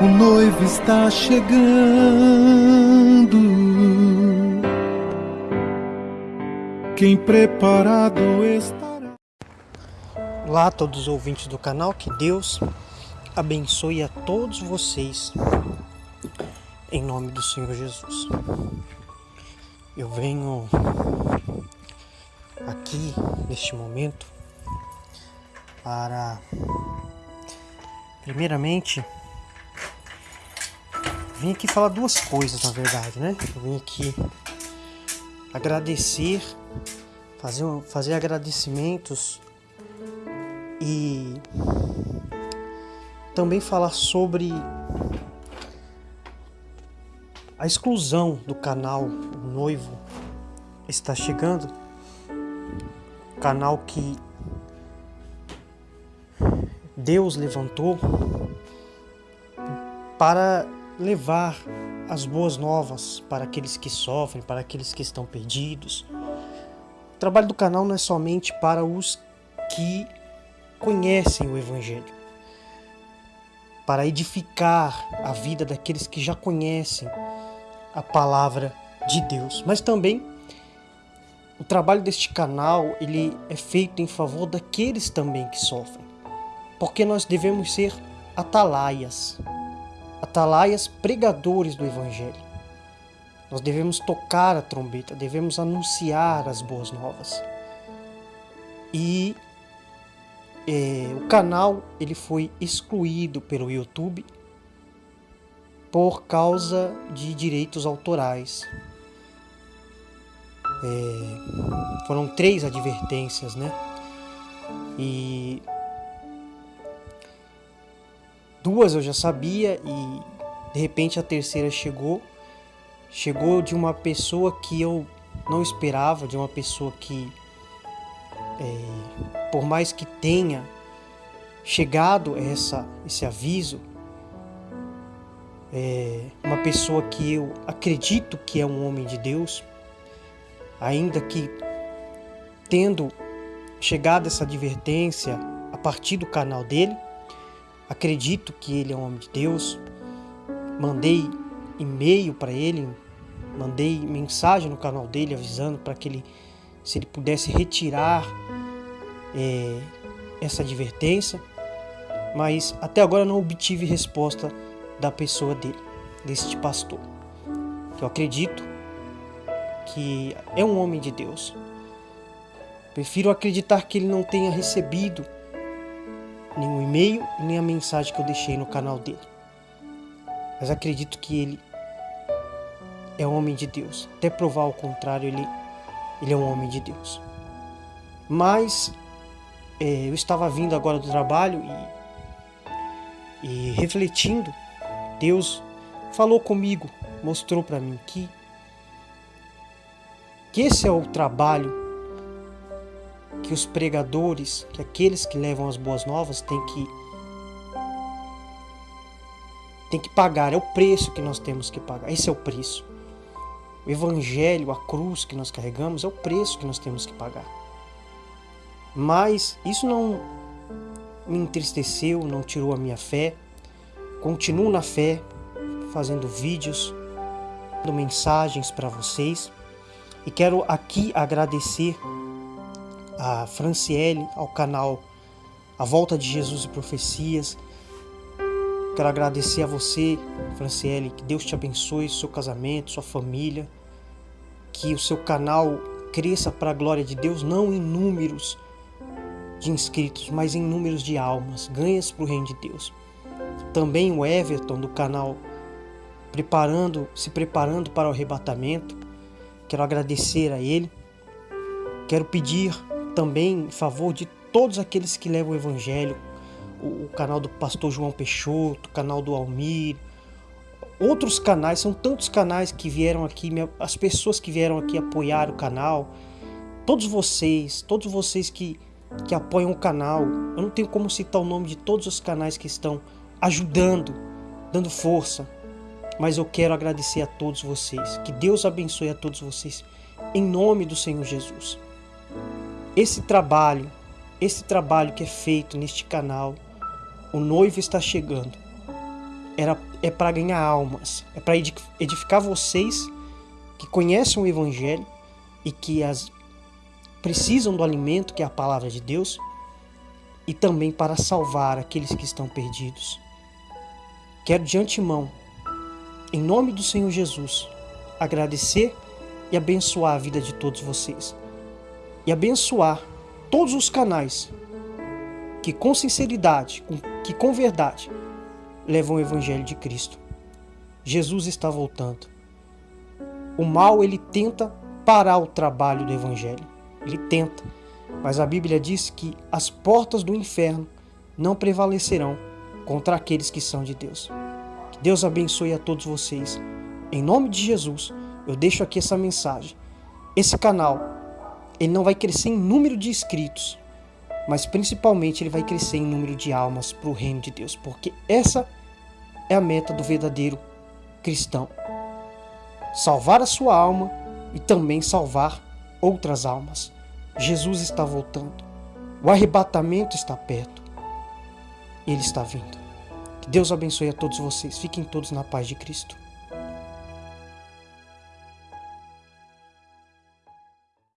o noivo está chegando. Quem preparado estará. Olá a todos os ouvintes do canal, que Deus abençoe a todos vocês, em nome do Senhor Jesus. Eu venho aqui neste momento para, primeiramente, vim aqui falar duas coisas, na verdade, né? Eu vim aqui agradecer, fazer, fazer agradecimentos e também falar sobre a exclusão do canal o Noivo está chegando. Canal que Deus levantou para levar as boas novas para aqueles que sofrem, para aqueles que estão perdidos. O trabalho do canal não é somente para os que conhecem o Evangelho, para edificar a vida daqueles que já conhecem a palavra de Deus, mas também o trabalho deste canal ele é feito em favor daqueles também que sofrem, porque nós devemos ser atalaias, atalaias pregadores do Evangelho. Nós devemos tocar a trombeta, devemos anunciar as boas novas. E é, o canal ele foi excluído pelo YouTube por causa de direitos autorais. É, foram três advertências, né? E duas eu já sabia e de repente a terceira chegou. Chegou de uma pessoa que eu não esperava, de uma pessoa que, é, por mais que tenha chegado essa, esse aviso, é uma pessoa que eu acredito que é um homem de Deus, ainda que tendo chegado essa advertência a partir do canal dele, acredito que ele é um homem de Deus. Mandei e-mail para ele, mandei mensagem no canal dele avisando para que ele, se ele pudesse retirar é, essa advertência, mas até agora não obtive resposta da pessoa dele, deste pastor, eu acredito que é um homem de Deus. Prefiro acreditar que ele não tenha recebido nenhum e-mail nem a mensagem que eu deixei no canal dele. Mas acredito que ele é um homem de Deus. Até provar o contrário, ele, ele é um homem de Deus. Mas é, eu estava vindo agora do trabalho e, e refletindo, Deus falou comigo, mostrou para mim que, que esse é o trabalho que os pregadores, que aqueles que levam as boas novas têm que tem que pagar, é o preço que nós temos que pagar. Esse é o preço. O evangelho, a cruz que nós carregamos é o preço que nós temos que pagar. Mas isso não me entristeceu, não tirou a minha fé. Continuo na fé, fazendo vídeos, dando mensagens para vocês. E quero aqui agradecer a Franciele, ao canal A Volta de Jesus e Profecias. Quero agradecer a você, Franciele, que Deus te abençoe, seu casamento, sua família, que o seu canal cresça para a glória de Deus, não em números de inscritos, mas em números de almas, ganhas para o reino de Deus. Também o Everton do canal preparando, se preparando para o arrebatamento. Quero agradecer a ele. Quero pedir também em favor de todos aqueles que levam o Evangelho, o, o canal do pastor João Peixoto, o canal do Almir, outros canais, são tantos canais que vieram aqui, as pessoas que vieram aqui apoiar o canal, todos vocês, todos vocês que, que apoiam o canal, eu não tenho como citar o nome de todos os canais que estão ajudando, dando força, mas eu quero agradecer a todos vocês, que Deus abençoe a todos vocês, em nome do Senhor Jesus. Esse trabalho, esse trabalho que é feito neste canal, o noivo está chegando, era, é para ganhar almas, é para edificar vocês que conhecem o Evangelho e que as precisam do alimento que é a palavra de Deus e também para salvar aqueles que estão perdidos. Quero de antemão, em nome do Senhor Jesus, agradecer e abençoar a vida de todos vocês. Abençoar todos os canais que com sinceridade, que com verdade, levam o evangelho de Cristo. Jesus está voltando. O mal ele tenta parar o trabalho do evangelho. Ele tenta, mas a Bíblia diz que as portas do inferno não prevalecerão contra aqueles que são de Deus. Que Deus abençoe a todos vocês. Em nome de Jesus, eu deixo aqui essa mensagem. Esse canal, ele não vai crescer em número de inscritos, mas principalmente ele vai crescer em número de almas para o reino de Deus, porque essa é a meta do verdadeiro cristão. Salvar a sua alma e também salvar outras almas. Jesus está voltando. O arrebatamento está perto. Ele está vindo. Que Deus abençoe a todos vocês. Fiquem todos na paz de Cristo.